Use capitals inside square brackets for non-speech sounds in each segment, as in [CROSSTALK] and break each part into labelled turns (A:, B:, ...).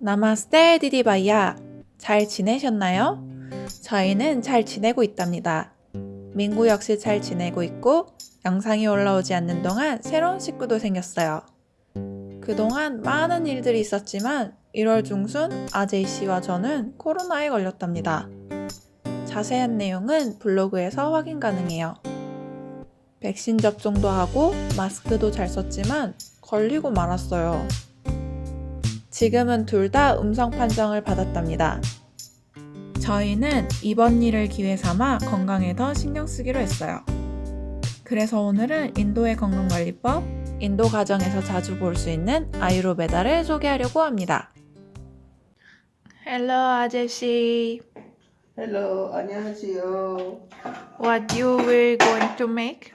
A: 나마스테 디디바이야. 잘 지내셨나요? 저희는 잘 지내고 있답니다. 민구 역시 잘 지내고 있고 영상이 올라오지 않는 동안 새로운 식구도 생겼어요. 그동안 많은 일들이 있었지만 1월 중순 아제이 씨와 저는 코로나에 걸렸답니다. 자세한 내용은 블로그에서 확인 가능해요. 백신 접종도 하고 마스크도 잘 썼지만 걸리고 말았어요. 지금은 둘 다 음성 판정을 받았답니다. 저희는 이번 일을 기회 삼아 건강에 더 신경 쓰기로 했어요. 그래서 오늘은 인도의 건강관리법, 인도 가정에서 자주 볼 수 있는 아유르베다를 소개하려고 합니다. 헬로 아저씨.
B: Hello, 안녕하세요.
A: What you will going to make?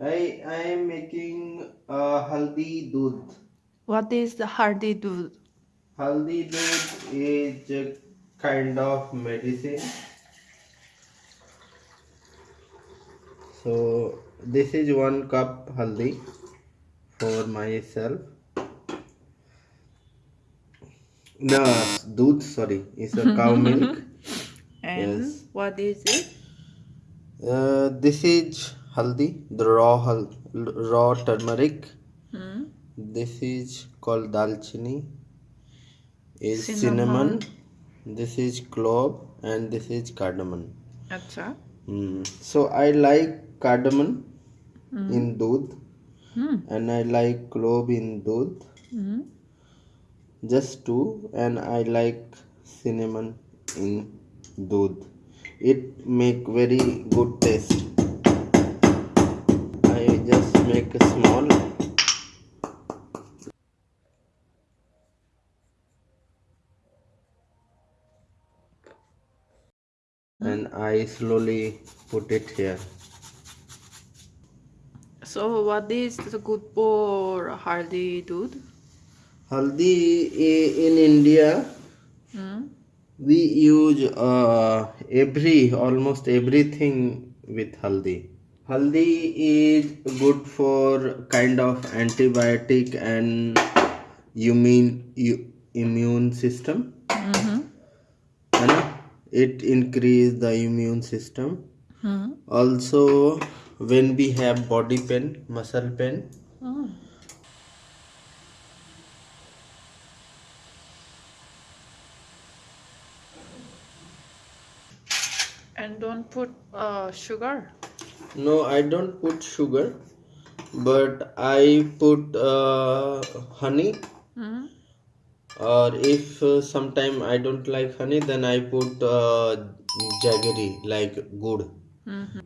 B: I I am making uh, haldi doodh.
A: What is the hardy do?
B: Haldi doodh is a kind of medicine. So this is one cup haldi for myself. No, doodh. Sorry, it's a cow [LAUGHS] milk.
A: And
B: Yes.
A: what is it?
B: Uh, this is haldi, the raw raw turmeric this is called dalchini is
A: cinnamon,
B: cinnamon. this is clove and this is cardamom
A: Achha.
B: Mm. so i like cardamom mm. in doodh
A: mm.
B: and i like clove in doodh
A: hmm.
B: just two and i like cinnamon in doodh it make very good taste i just make a small And I slowly put it here.
A: So what is the good for haldi dude?
B: Haldi in India
A: Hmm?
B: we use uh, every almost everything with haldi haldi is good for kind of antibiotic and immune you- immune system. है ना? It increase the immune system
A: Hmm?
B: also when we have body pain muscle pain
A: Oh. And don't put uh, sugar.
B: no i don't put sugar but i put uh, honey
A: Hmm?
B: Or if uh, sometime I don't like honey, then I put uh, jaggery like good.
A: Mhm.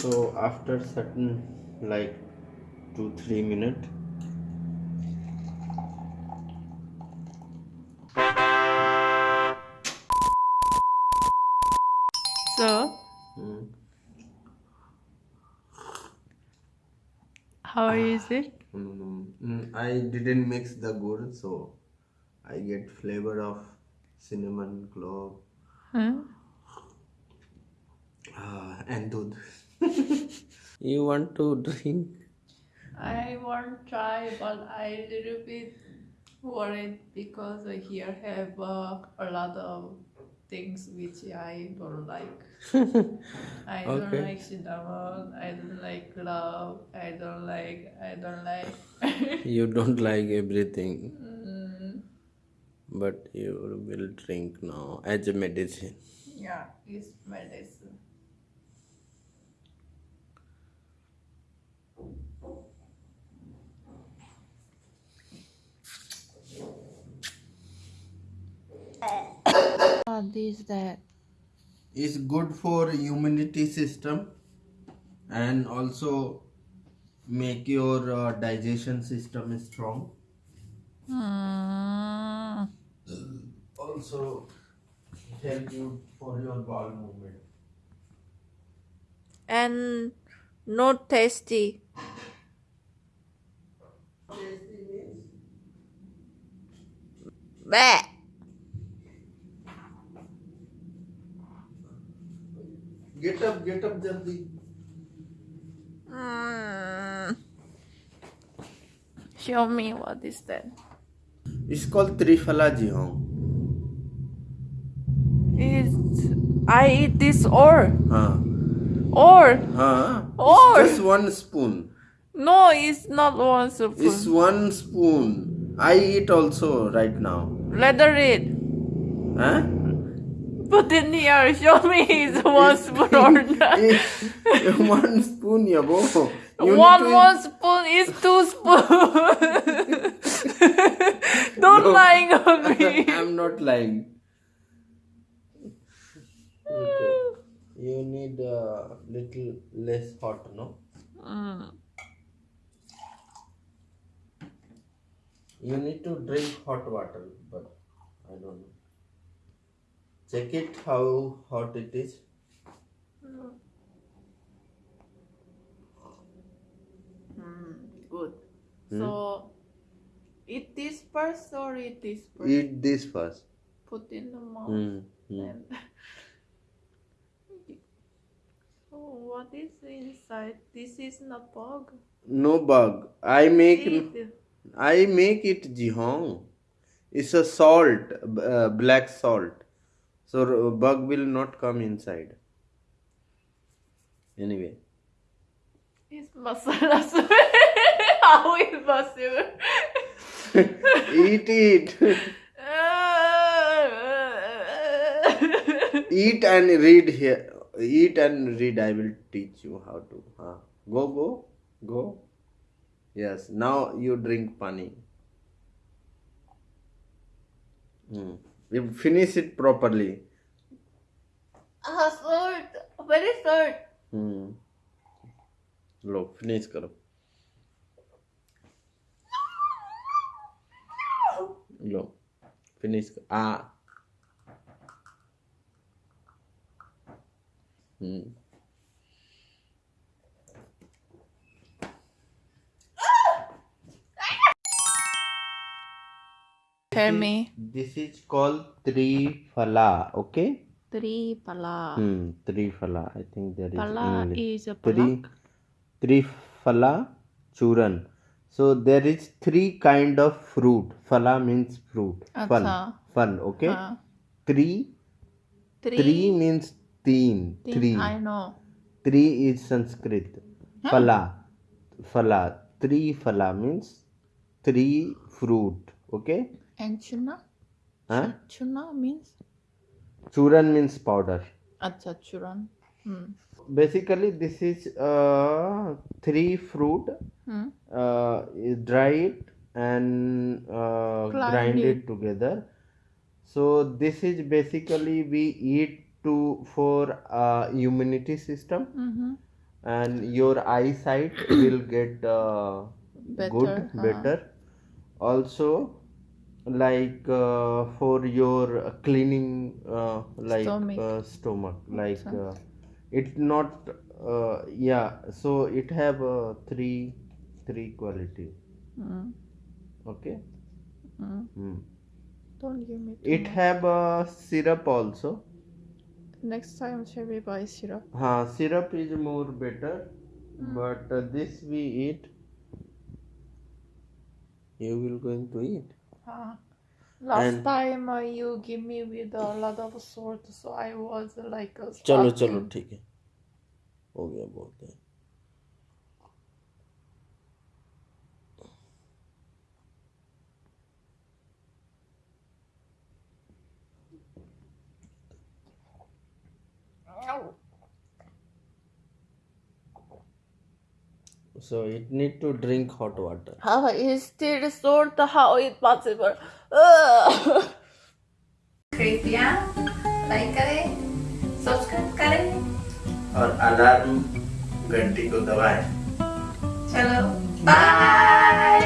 B: So after certain like two three minute,
A: So how is it?
B: mm, mm, I didn't mix the good, so I get flavor of cinnamon, clove,
A: Huh?
B: uh, and doodh. [LAUGHS] you want to drink?
A: I want try, but I little bit worried because here have uh, a lot of things which I don't like. I don't like cinnamon. I don't like love. I don't like. I don't like.
B: You don't like everything,
A: mm,
B: but you will drink now as a medicine.
A: yeah, it's medicine. What is that?
B: is good for immunity system and also make your uh, digestion system strong
A: Mm.
B: also help you for your bowel movement
A: And not tasty. tasty Bleh.
B: Get up get up jaldi
A: Mm. Show me what is that.
B: It's called Trifala Jihong.
A: It's I eat this or
B: Huh.
A: or
B: Huh?
A: Or-
B: It's just one spoon.
A: no, it's not one spoon.
B: It's one spoon. I eat also right now.
A: Leather it.
B: Huh?
A: Put in here. Show me it's [LAUGHS] one spoon or not.
B: It's one spoon, yabo. You
A: one one spoon is two spoon. [LAUGHS] Don't
B: No.
A: lying on [LAUGHS] me.
B: I'm not lying. You need a little less hot, no?
A: Mm.
B: You need to drink hot water, but I don't know. Check it how hot it is.
A: Good. So eat this first or eat this first?
B: Eat this first.
A: Put in the mouth.
B: Mm, mm. [LAUGHS]
A: So what is inside? This is not bug.
B: No bug. I make
A: Eat.
B: I make it jihong. It's a salt, uh, black salt. So bug will not come inside. Anyway,
A: It's masala. [LAUGHS] How is [LAUGHS] possible?
B: eat it. [LAUGHS] eat and read here. Eat and read. I will teach you how to. Huh. Go, go, go. Yes. Now you drink pani. Hmm. You finish it properly.
A: ah, salt. Very salt.
B: Hmm low finish करो लो finish कर आ हम्म
A: Tell me.
B: this is called trifala okay?
A: Three pala.
B: hmm trifala i think there is
A: Pala
B: english.
A: is a
B: three
A: palak.
B: phala churan so there is three kind of fruit. Phala means fruit. Fun. Fun okay? Three.
A: Three.
B: three means teen three.
A: I know.
B: three is sanskrit. Phala. Phala. Three phala means three fruit okay
A: And chuna?
B: huh?
A: Chuna means?
B: churan means powder
A: Acha, churan. Hmm.
B: basically this is uh, three fruit
A: Hmm.
B: uh, dry it and uh,
A: Grind it.
B: it together so this is basically we eat to for uh, immunity system
A: Mm-hmm.
B: and your eyesight will get uh, good
A: Better, huh.
B: better also like uh, for your cleaning uh, like
A: Stomach.
B: uh, stomach like uh, it not uh, yeah so it have uh, three three quality
A: Mm.
B: okay
A: Mm.
B: Hmm.
A: Don't give me
B: it
A: much.
B: have uh, syrup also
A: Next time shall we buy syrup?
B: ha syrup is more better but uh, this we eat you will going to eat
A: Ah Last
B: And-
A: time uh, you give me with a lot of salt, so I was uh, like a
B: चलो
A: starving.
B: चलो ठीक है हो गया बहुत है So it need to drink hot water
A: How is still sort How it possible? कृपया like करें सब्सक्राइब करें
B: और अलार्म घंटी को दबाएँ
A: चलो बाय